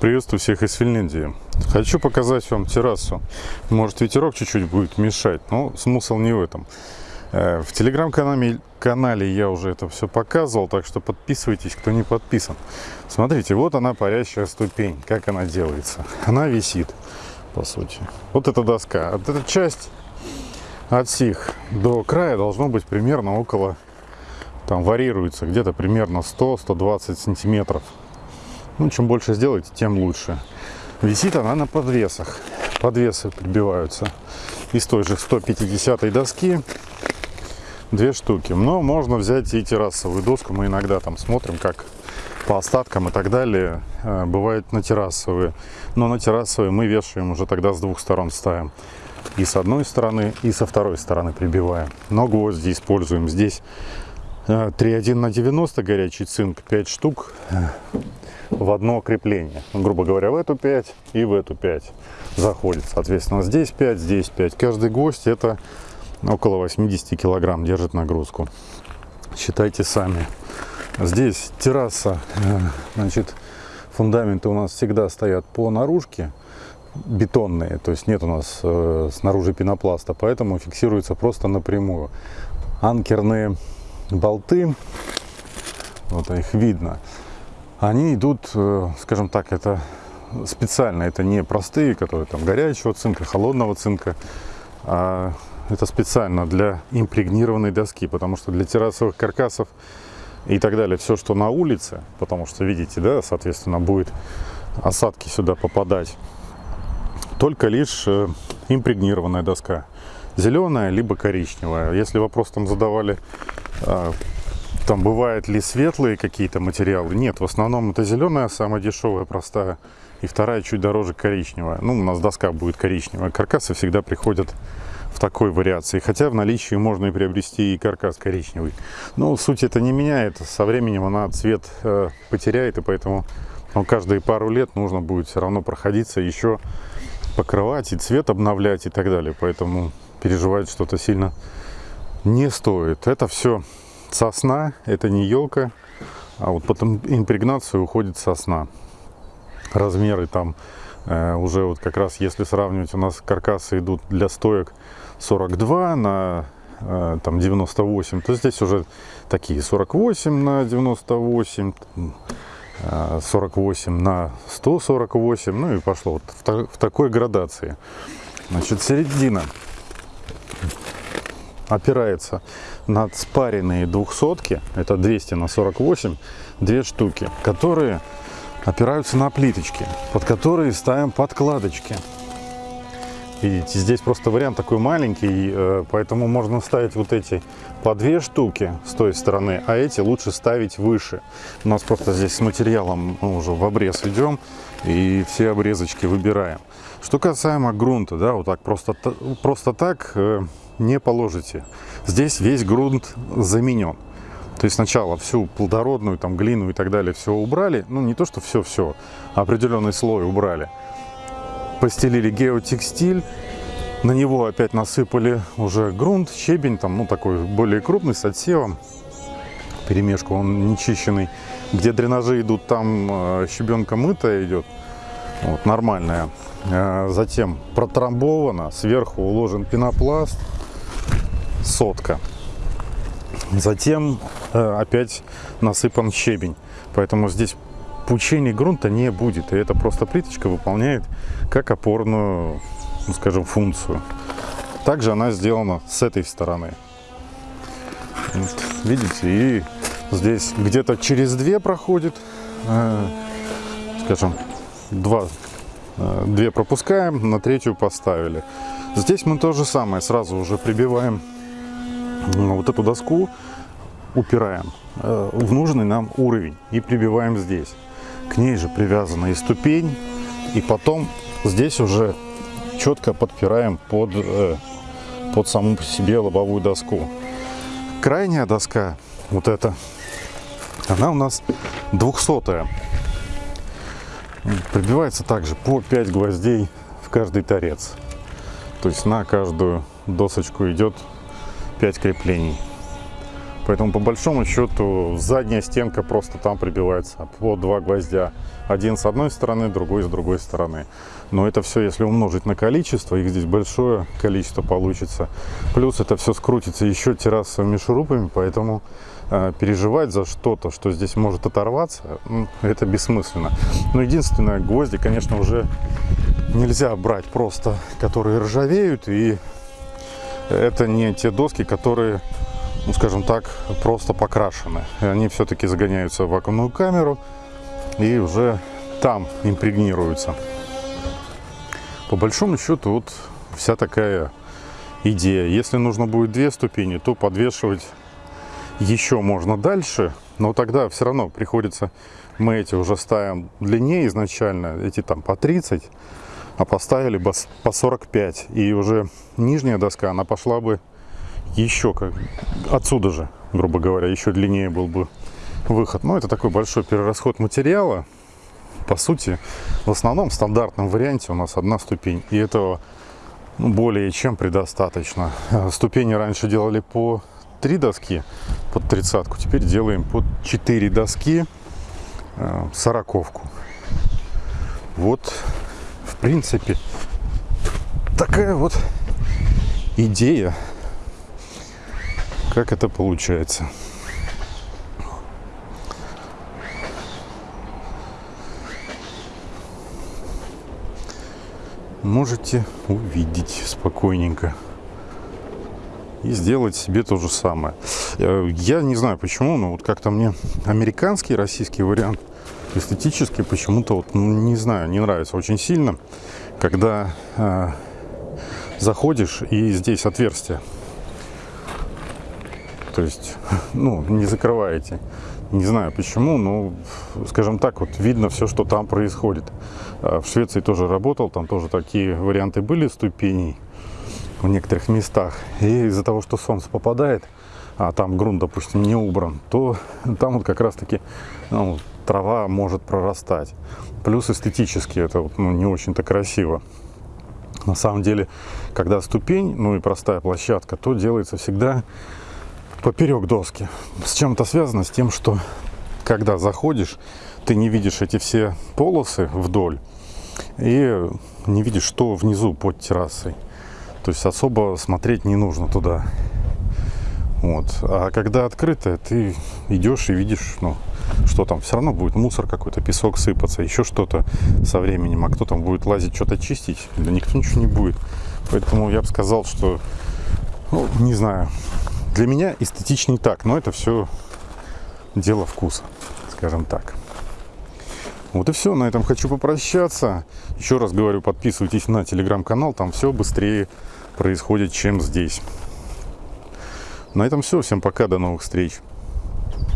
Приветствую всех из Финляндии. Хочу показать вам террасу. Может ветерок чуть-чуть будет мешать, но смысл не в этом. Э, в телеграм-канале канале я уже это все показывал, так что подписывайтесь, кто не подписан. Смотрите, вот она парящая ступень, как она делается. Она висит, по сути. Вот эта доска. Вот эта часть от сих до края должно быть примерно около, там варьируется, где-то примерно 100-120 сантиметров. Ну, чем больше сделаете, тем лучше. Висит она на подвесах. Подвесы прибиваются из той же 150 доски. Две штуки. Но можно взять и террасовую доску. Мы иногда там смотрим, как по остаткам и так далее. Э, бывает на террасовые. Но на террасовые мы вешаем уже тогда с двух сторон ставим. И с одной стороны, и со второй стороны прибиваем. Но гвозди используем здесь 3,1 э, на 90 горячий цинк 5 штук в одно крепление. Грубо говоря, в эту 5 и в эту 5 заходит. Соответственно, здесь 5, здесь 5. Каждый гвоздь это около 80 килограмм держит нагрузку. Считайте сами. Здесь терраса, э, значит, фундаменты у нас всегда стоят по наружке бетонные, то есть нет у нас э, снаружи пенопласта, поэтому фиксируется просто напрямую. Анкерные болты, вот их видно, они идут, э, скажем так, это специально, это не простые, которые там горячего цинка, холодного цинка, а это специально для импрегнированной доски, потому что для террасовых каркасов и так далее, все, что на улице, потому что, видите, да, соответственно, будет осадки сюда попадать, только лишь э, импрегнированная доска, зеленая либо коричневая. Если вопрос там задавали там бывают ли светлые какие-то материалы? Нет, в основном это зеленая, самая дешевая, простая. И вторая чуть дороже коричневая. Ну, у нас доска будет коричневая. Каркасы всегда приходят в такой вариации. Хотя в наличии можно и приобрести и каркас коричневый. Но суть это не меняет. Со временем она цвет э, потеряет, и поэтому ну, каждые пару лет нужно будет все равно проходиться, еще покрывать и цвет обновлять и так далее. Поэтому переживать что-то сильно не стоит. Это все сосна, это не елка, а вот потом импрегнацию уходит сосна. Размеры там э, уже вот как раз если сравнивать, у нас каркасы идут для стоек 42 на э, там 98, то здесь уже такие 48 на 98, 48 э, на 148, ну и пошло вот в, в такой градации. Значит, середина опирается над спаренные двухсотки, это 200 на 48, две штуки, которые опираются на плиточки, под которые ставим подкладочки. Видите, здесь просто вариант такой маленький, э, поэтому можно ставить вот эти по две штуки с той стороны, а эти лучше ставить выше. У нас просто здесь с материалом мы уже в обрез идем и все обрезочки выбираем. Что касаемо грунта, да, вот так просто, просто так э, не положите. Здесь весь грунт заменен. То есть сначала всю плодородную, там, глину и так далее все убрали. Ну, не то, что все-все, а определенный слой убрали. Постелили геотекстиль. На него опять насыпали уже грунт, щебень, там, ну, такой более крупный, с отсевом. Перемешку, он нечищенный. Где дренажи идут, там э, щебенка мытая идет. Вот, нормальная. Э, затем протрамбовано, сверху уложен пенопласт сотка. Затем э, опять насыпан щебень. Поэтому здесь пучения грунта не будет. И эта просто плиточка выполняет как опорную, ну, скажем, функцию. Также она сделана с этой стороны. Вот, видите, и здесь где-то через две проходит, э, скажем, два, э, две пропускаем, на третью поставили. Здесь мы то же самое сразу уже прибиваем вот эту доску упираем э, в нужный нам уровень и прибиваем здесь. К ней же привязана и ступень, и потом здесь уже четко подпираем под, э, под саму по себе лобовую доску. Крайняя доска, вот эта, она у нас 200 -я. Прибивается также по 5 гвоздей в каждый торец. То есть на каждую досочку идет 5 креплений. Поэтому по большому счету задняя стенка просто там прибивается по два гвоздя. Один с одной стороны, другой с другой стороны. Но это все, если умножить на количество, их здесь большое количество получится. Плюс это все скрутится еще террасовыми шурупами, поэтому э, переживать за что-то, что здесь может оторваться, ну, это бессмысленно. Но единственное, гвозди, конечно, уже нельзя брать просто, которые ржавеют. И это не те доски, которые ну, скажем так, просто покрашены. И они все-таки загоняются в вакуумную камеру и уже там импрегнируются. По большому счету, вот вся такая идея. Если нужно будет две ступени, то подвешивать еще можно дальше, но тогда все равно приходится, мы эти уже ставим длиннее изначально, эти там по 30, а поставили бы по 45. И уже нижняя доска, она пошла бы еще как отсюда же, грубо говоря, еще длиннее был бы выход. Но это такой большой перерасход материала. По сути, в основном в стандартном варианте у нас одна ступень. И этого более чем предостаточно. Э, ступени раньше делали по три доски под тридцатку. Теперь делаем под 4 доски э, сороковку. Вот, в принципе, такая вот идея как это получается. Можете увидеть спокойненько и сделать себе то же самое. Я не знаю почему, но вот как-то мне американский, российский вариант эстетически почему-то вот ну, не знаю, не нравится очень сильно, когда э, заходишь и здесь отверстие то есть, ну, не закрываете. Не знаю почему, но, скажем так, вот видно все, что там происходит. А в Швеции тоже работал, там тоже такие варианты были ступеней в некоторых местах. И из-за того, что солнце попадает, а там грунт, допустим, не убран, то там вот как раз-таки ну, трава может прорастать. Плюс эстетически это вот, ну, не очень-то красиво. На самом деле, когда ступень, ну и простая площадка, то делается всегда поперек доски. С чем это связано? С тем, что когда заходишь, ты не видишь эти все полосы вдоль и не видишь, что внизу под террасой. То есть особо смотреть не нужно туда. Вот. А когда открытое, ты идешь и видишь, ну, что там. Все равно будет мусор какой-то, песок сыпаться, еще что-то со временем. А кто там будет лазить, что-то чистить? Да никто ничего не будет. Поэтому я бы сказал, что, ну, не знаю, для меня эстетичней так, но это все дело вкуса, скажем так. Вот и все, на этом хочу попрощаться. Еще раз говорю, подписывайтесь на телеграм-канал, там все быстрее происходит, чем здесь. На этом все, всем пока, до новых встреч.